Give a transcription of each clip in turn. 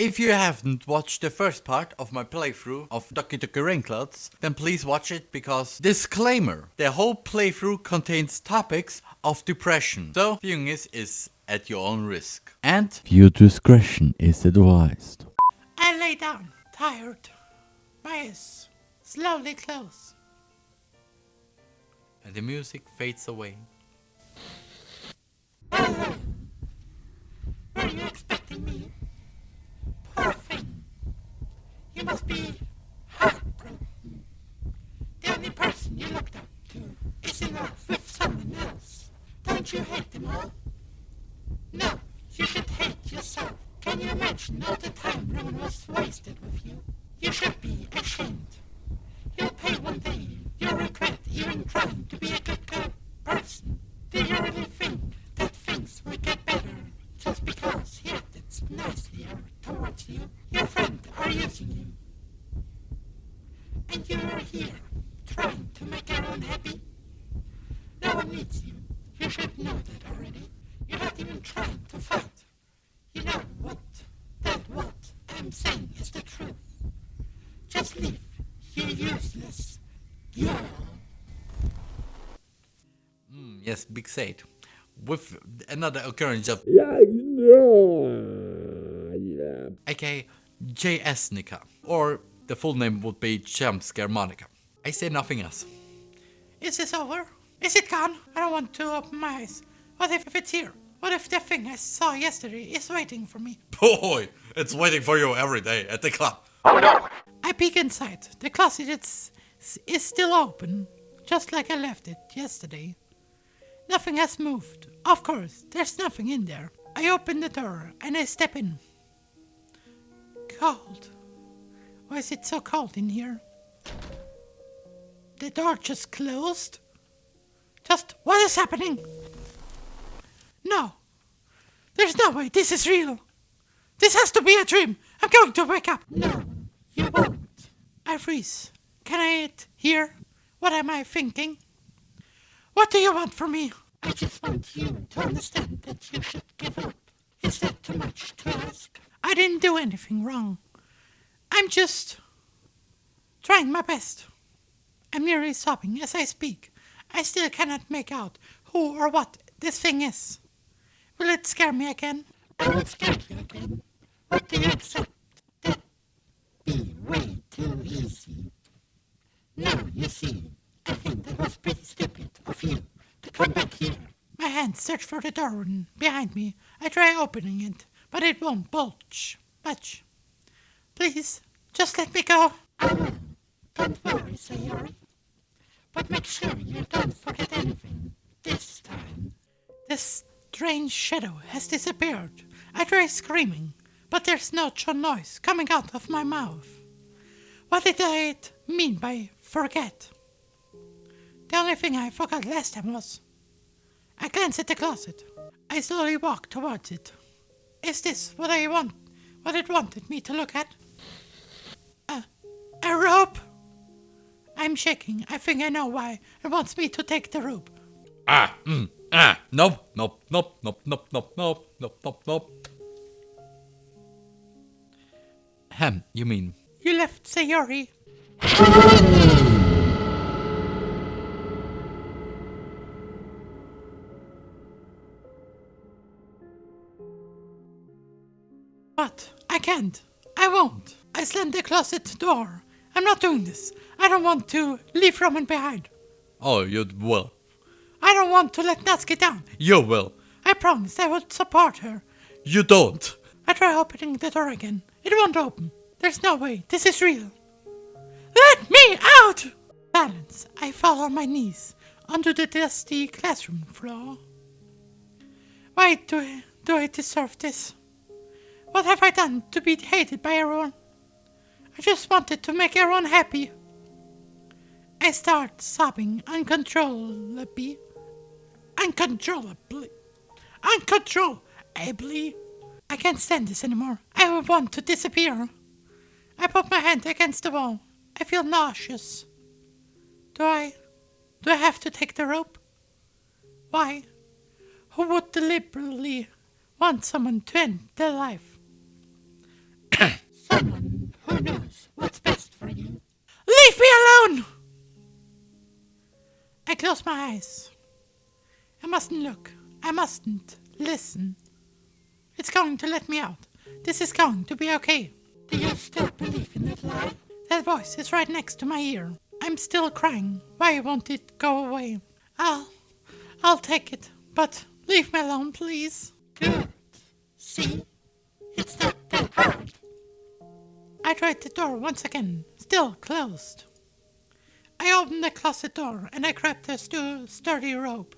If you haven't watched the first part of my playthrough of Doki Doki Rainclouds, then please watch it because disclaimer, the whole playthrough contains topics of depression. So viewing this is at your own risk. And viewer discretion is advised. I lay down, tired. My eyes slowly close. And the music fades away. Were you expecting me? Poor thing. You must be heartbroken. The only person you looked up to is in love with someone else. Don't you hate them all? No, you yourself. Can you imagine all the time Roman was wasted with you? You should be ashamed. You'll pay one day. You'll regret even trying to be a good girl person. Do you really think that things will get better just because he acted nicely towards you? Your friends are using you. And you are here, trying to make everyone happy? No one needs you. You should know that already. You're not even trying to fight. You know what? That what I'm saying is the truth. Just leave. You useless. Yeah. Big Said. With another occurrence of aka J.S. Nika, or the full name would be Jumpscare Monika. I say nothing else. Is this over? Is it gone? I don't want to open my eyes. What if it's here? What if the thing I saw yesterday is waiting for me? Boy, it's waiting for you every day at the club. Oh no! I peek inside. The closet is, is still open, just like I left it yesterday. Nothing has moved. Of course, there's nothing in there. I open the door and I step in. Cold. Why is it so cold in here? The door just closed? Just what is happening? No. There's no way this is real. This has to be a dream. I'm going to wake up. No, you won't. I freeze. Can I hear? What am I thinking? What do you want from me? I just want you to understand that you should give up. Is that too much to ask? I didn't do anything wrong. I'm just trying my best. I'm nearly sobbing as I speak. I still cannot make out who or what this thing is. Will it scare me again? I will scare you again. What do you accept? That be way too easy. Now you see, I think that was pretty stupid of you to come back here. My hands search for the door behind me. I try opening it, but it won't bulge much. Please, just let me go. I will. Don't worry, Sayori. But make sure you don't forget anything this time. This strange shadow has disappeared. I try screaming, but there's no noise coming out of my mouth. What did I mean by forget? The only thing I forgot last time was... I glance at the closet. I slowly walk towards it. Is this what I want? What it wanted me to look at? A, a rope? I'm shaking. I think I know why. It wants me to take the rope. Ah, mm, ah, nope, nope, nope, nope, nope, nope, nope, nope, nope, nope. Hem, you mean? You left Sayori. What? I can't. I won't. I slammed the closet door. I'm not doing this. I don't want to leave Roman behind. Oh, you will. I don't want to let Natsuki down. You will. I promise I would support her. You don't. I try opening the door again. It won't open. There's no way. This is real. Let me out! Silence. I fall on my knees onto the dusty classroom floor. Why do I, do I deserve this? What have I done to be hated by everyone? I just wanted to make everyone happy. I start sobbing uncontrollably. Uncontrollably. Uncontrollably. I can't stand this anymore. I want to disappear. I put my hand against the wall. I feel nauseous. Do I... do I have to take the rope? Why? Who would deliberately want someone to end their life? Someone who knows what's best for you. Leave me alone! I close my eyes. I mustn't look. I mustn't listen. It's going to let me out. This is going to be okay. Do you still believe in that lie? That voice is right next to my ear. I'm still crying. Why won't it go away? I'll... I'll take it. But leave me alone, please. Good. See? It's not that hard. I tried the door once again, still closed. I opened the closet door and I grabbed a stu- sturdy rope.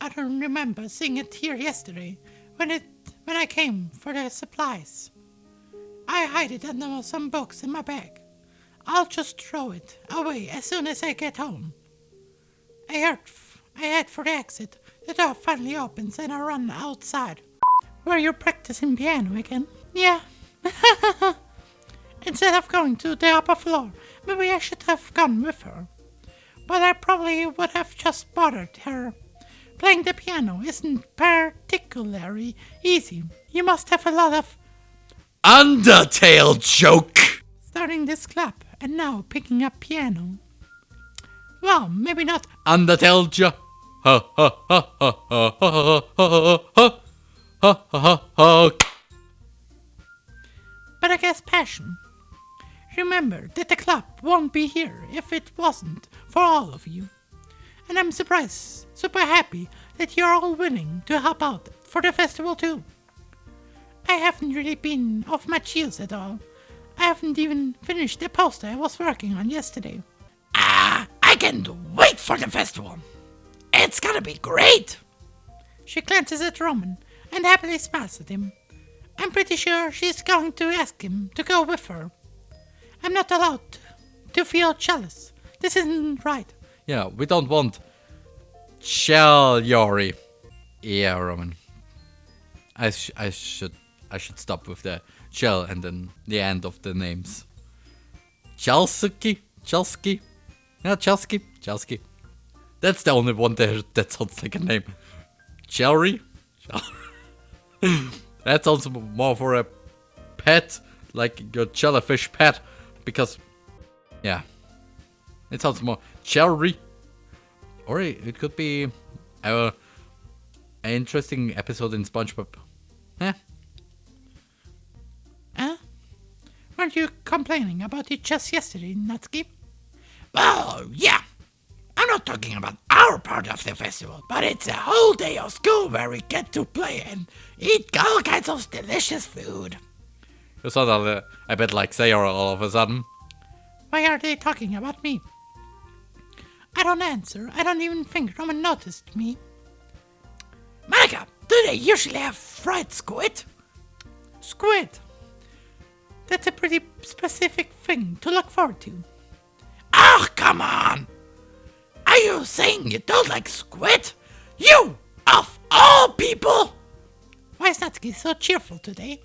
I don't remember seeing it here yesterday when it when I came for the supplies. I hide it under some books in my bag. I'll just throw it away as soon as I get home. I heard f- I head for the exit. The door finally opens and I run outside. Were you practicing piano again? Yeah. Instead of going to the upper floor, maybe I should have gone with her. But I probably would have just bothered her. Playing the piano isn't particularly easy. You must have a lot of Undertale joke! Starting this club and now picking up piano. Well, maybe not Undertale joke. Ha ha ha ha ha ha ha ha ha ha ha ha ha ha. but I guess passion. Remember that the club won't be here if it wasn't for all of you. And I'm surprised, super happy that you're all willing to help out for the festival too. I haven't really been off my heels at all. I haven't even finished the poster I was working on yesterday. Ah, I can't wait for the festival. It's gonna be great. She glances at Roman and happily smiles at him. I'm pretty sure she's going to ask him to go with her. I'm not allowed to feel jealous. This isn't right. Yeah, we don't want Shell Yori. Yeah, Roman. I, sh- I should I should stop with the shell and then the end of the names. Chelsuki? Chelsky? Yeah, Chelsky? Chelsky. That's the only one there that sounds like a name. Chelry? that sounds more for a pet, like your jellyfish pet, because, yeah, it sounds more Cherry. Or it it could be our an interesting episode in SpongeBob. Eh? Huh? Weren't you complaining about it just yesterday, Natsuki? Well, yeah. I'm not talking about our part of the festival, but it's a whole day of school where we get to play and eat all kinds of delicious food. You sound a, a bit like Sayori all of a sudden. Why are they talking about me? I don't answer. I don't even think Roman noticed me. Monika, do they usually have fried squid? Squid. That's a pretty specific thing to look forward to. Oh, come on! Are you saying you don't like squid? You, of all people! Why is Natsuki so cheerful today?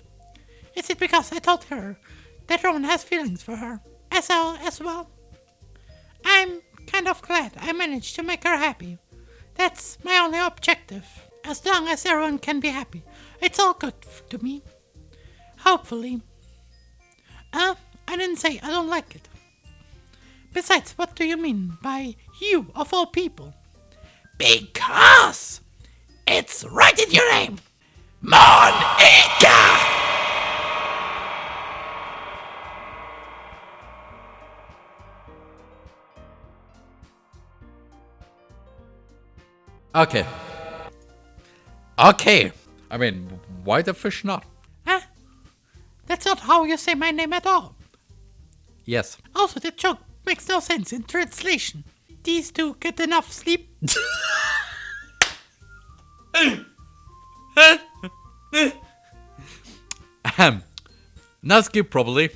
Is it because I told her that Roman has feelings for her as well as well? I'm kind of glad I managed to make her happy. That's my only objective. As long as everyone can be happy, it's all good to me. Hopefully. Uh, I didn't say I don't like it. Besides, what do you mean by you of all people? Because it's right in your name. Monika! Okay. Okay. I mean, why the fish not? Huh? That's not how you say my name at all. Yes. Also, the joke makes no sense in translation. These two get enough sleep. Ahem. Natsuki probably.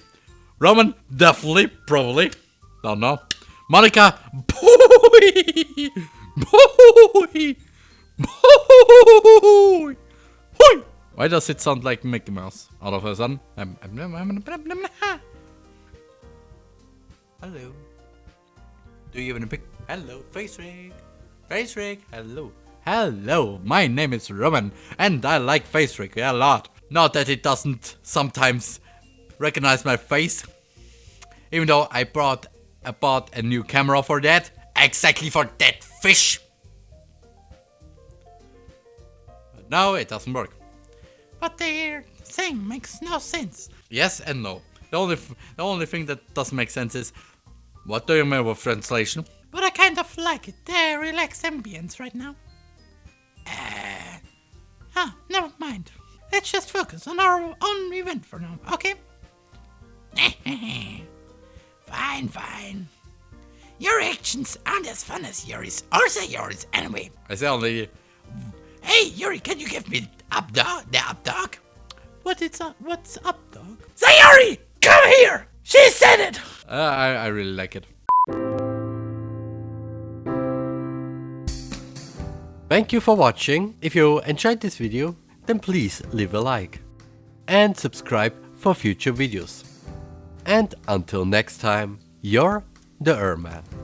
Roman definitely probably. Don't know. Monika boy boy boy. Boy. Why does it sound like Mickey Mouse all of a sudden? Hello. Do you even pick? Hello, FaceRig. Face rig. Hello. Hello. My name is Roman, and I like FaceRig a lot. Not that it doesn't sometimes recognize my face, even though I brought I bought a new camera for that. Exactly for that fish. But now it doesn't work. But they're makes no sense. Yes and no. The only f- the only thing that doesn't make sense is what do you mean with translation? But I kind of like it. The relaxed ambience right now. Uh, ah, never mind. Let's just focus on our own event for now, okay? fine, fine. Your actions aren't as fun as yours, or say yours anyway. I say only Hey, Yuri, can you give me up dog, the up dog? what it's up, what's up, dog? Sayori, come here! She said it! Uh, I I really like it. Thank you for watching. If you enjoyed this video, then please leave a like and subscribe for future videos. And until next time, you're the Erman.